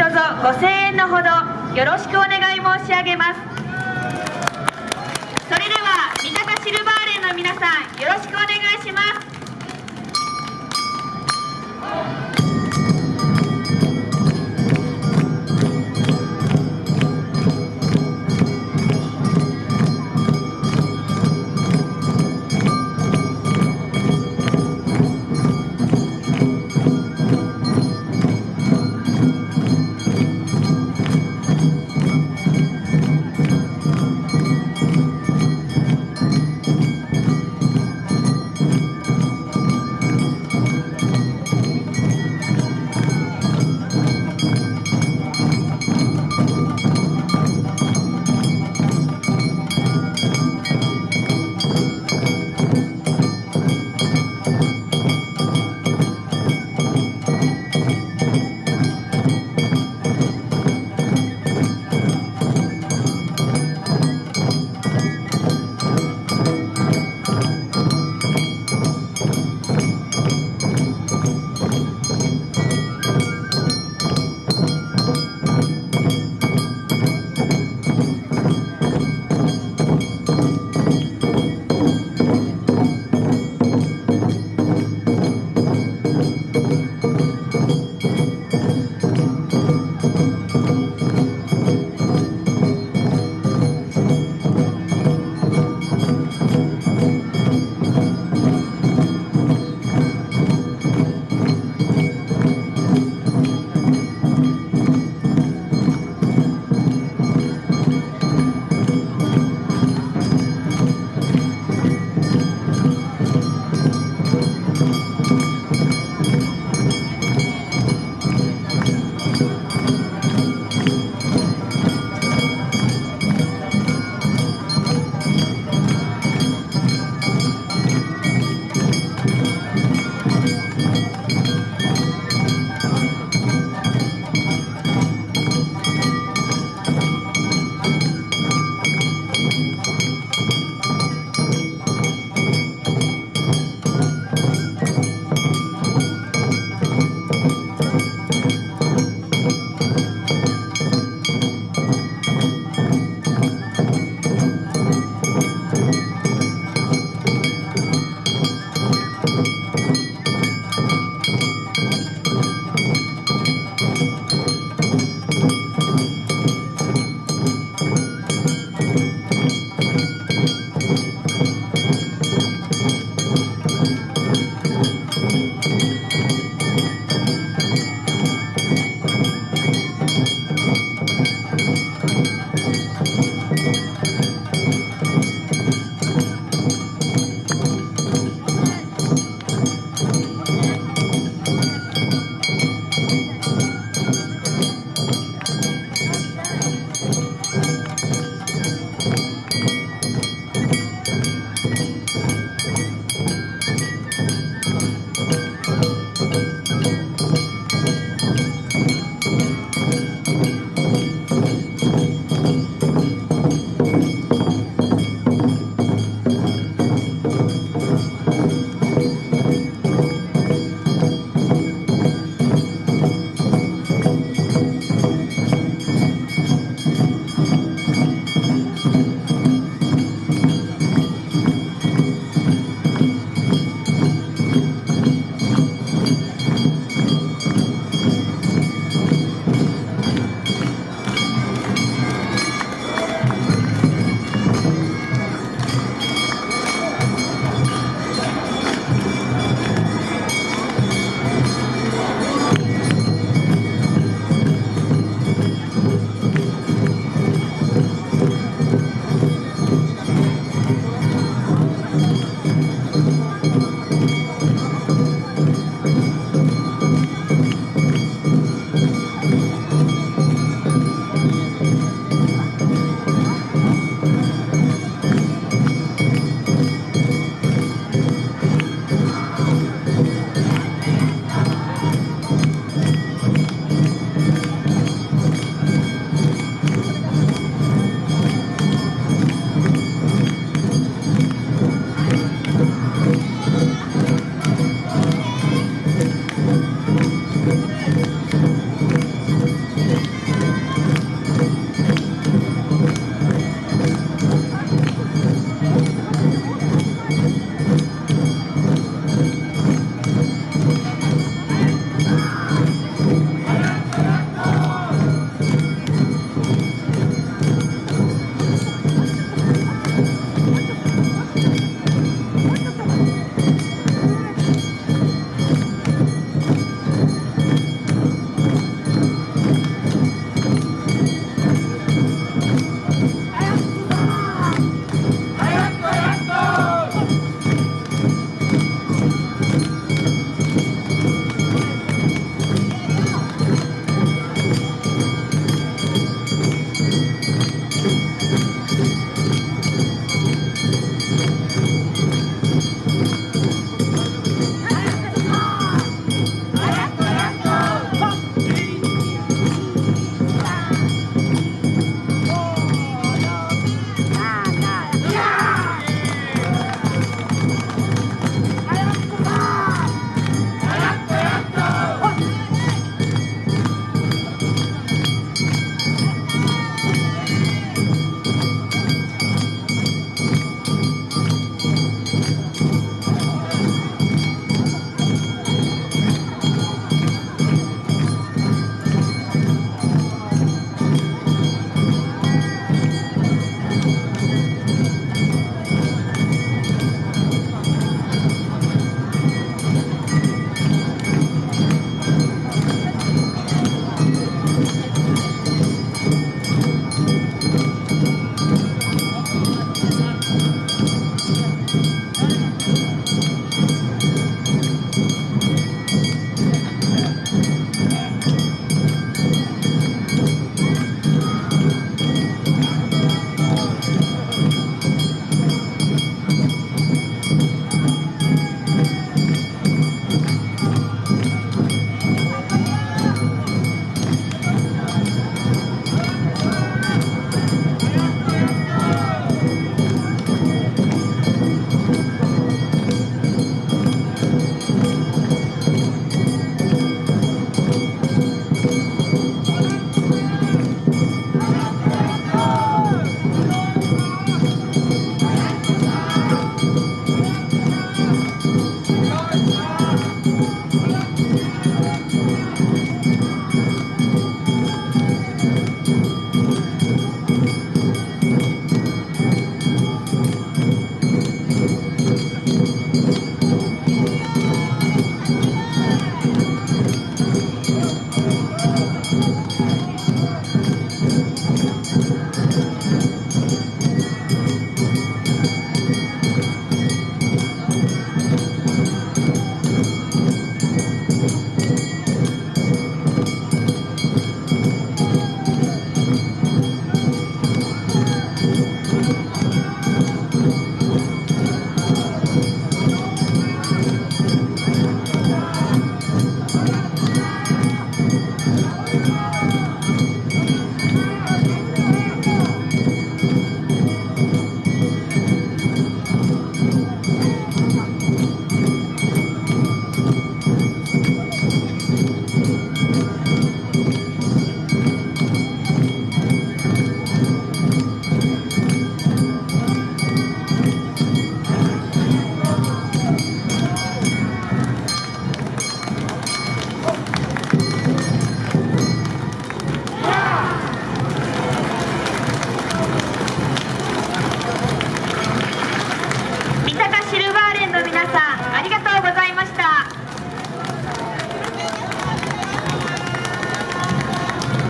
どうぞご声援のほどよろしくお願い申し上げます。それでは三鷹シルバーレンの皆さんよろしくお願いします。